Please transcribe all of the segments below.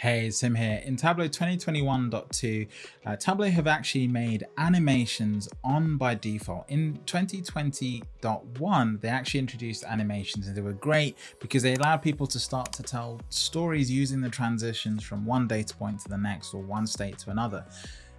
Hey, it's Tim here. In Tableau 2021.2, uh, Tableau have actually made animations on by default. In 2020.1, they actually introduced animations and they were great because they allowed people to start to tell stories using the transitions from one data point to the next or one state to another.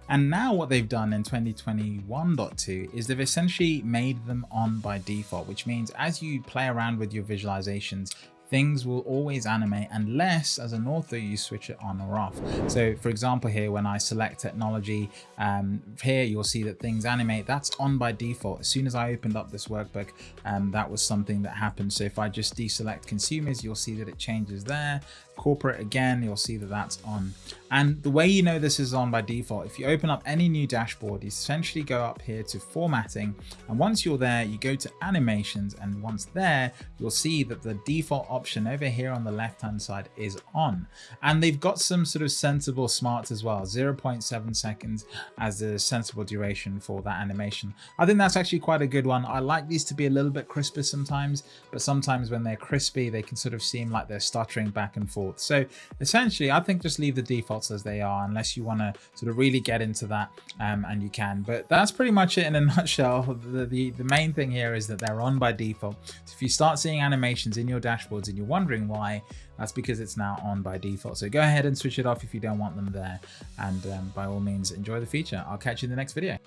And now what they've done in 2021.2 is they've essentially made them on by default, which means as you play around with your visualizations, things will always animate unless as an author you switch it on or off. So for example here when I select technology um, here you'll see that things animate that's on by default. As soon as I opened up this workbook um, that was something that happened. So if I just deselect consumers you'll see that it changes there. Corporate again you'll see that that's on. And the way you know this is on by default if you open up any new dashboard you essentially go up here to formatting. And once you're there you go to animations. And once there you'll see that the default option over here on the left hand side is on. And they've got some sort of sensible smarts as well 0.7 seconds as a sensible duration for that animation. I think that's actually quite a good one. I like these to be a little bit crisper sometimes but sometimes when they're crispy they can sort of seem like they're stuttering back and forth. So essentially i think just leave the as they are unless you want to sort of really get into that um, and you can but that's pretty much it in a nutshell the, the the main thing here is that they're on by default so if you start seeing animations in your dashboards and you're wondering why, that's because it's now on by default. So go ahead and switch it off if you don't want them there. And um, by all means, enjoy the feature. I'll catch you in the next video.